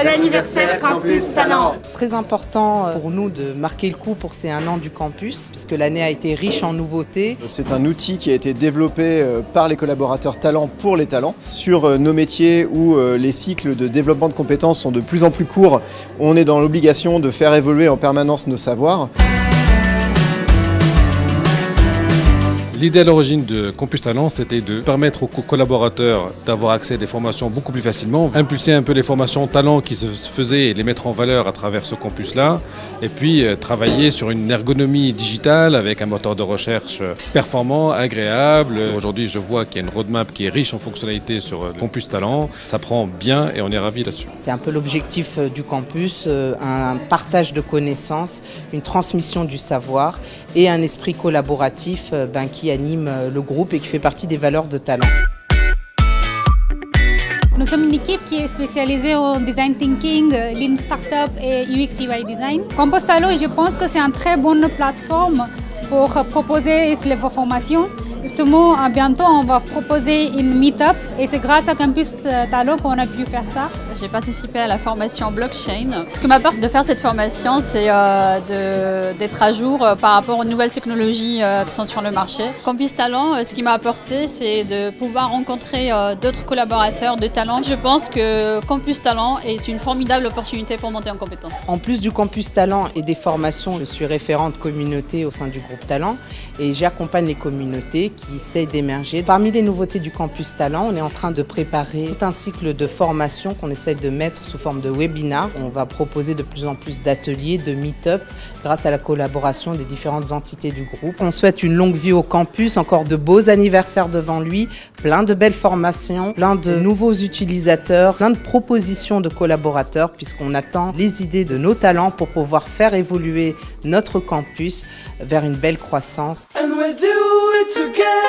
Bon anniversaire Campus Talent C'est très important euh, pour nous de marquer le coup pour ces un an du campus, puisque l'année a été riche en nouveautés. C'est un outil qui a été développé euh, par les collaborateurs talents pour les talents. Sur euh, nos métiers où les cycles de développement de compétences sont de plus en plus courts, on est dans l'obligation de faire évoluer en permanence nos savoirs. L'idée à l'origine de Campus Talent, c'était de permettre aux collaborateurs d'avoir accès à des formations beaucoup plus facilement, impulser un peu les formations talent qui se faisaient et les mettre en valeur à travers ce campus-là, et puis euh, travailler sur une ergonomie digitale avec un moteur de recherche performant, agréable. Aujourd'hui, je vois qu'il y a une roadmap qui est riche en fonctionnalités sur euh, Campus Talent. Ça prend bien et on est ravis là-dessus. C'est un peu l'objectif euh, du campus, un partage de connaissances, une transmission du savoir et un esprit collaboratif ben, qui anime euh, le groupe et qui fait partie des valeurs de talent. Nous sommes une équipe qui est spécialisée en design thinking, euh, lean startup et UX UI design. Compostalo, je pense que c'est une très bonne plateforme pour proposer les formations Justement, bientôt, on va proposer une meet-up et c'est grâce à Campus Talent qu'on a pu faire ça. J'ai participé à la formation blockchain. Ce que m'apporte de faire cette formation, c'est euh, d'être à jour euh, par rapport aux nouvelles technologies euh, qui sont sur le marché. Campus Talent, ce qui m'a apporté, c'est de pouvoir rencontrer d'autres collaborateurs de talent. Je pense que Campus Talent est une formidable opportunité pour monter en compétences. En plus du Campus Talent et des formations, je suis référente communauté au sein du groupe Talent et j'accompagne les communautés qui essaie d'émerger. Parmi les nouveautés du Campus Talent, on est en train de préparer tout un cycle de formation qu'on essaie de mettre sous forme de webinar. On va proposer de plus en plus d'ateliers, de meet-up, grâce à la collaboration des différentes entités du groupe. On souhaite une longue vie au campus, encore de beaux anniversaires devant lui, plein de belles formations, plein de nouveaux utilisateurs, plein de propositions de collaborateurs, puisqu'on attend les idées de nos talents pour pouvoir faire évoluer notre campus vers une belle croissance. Together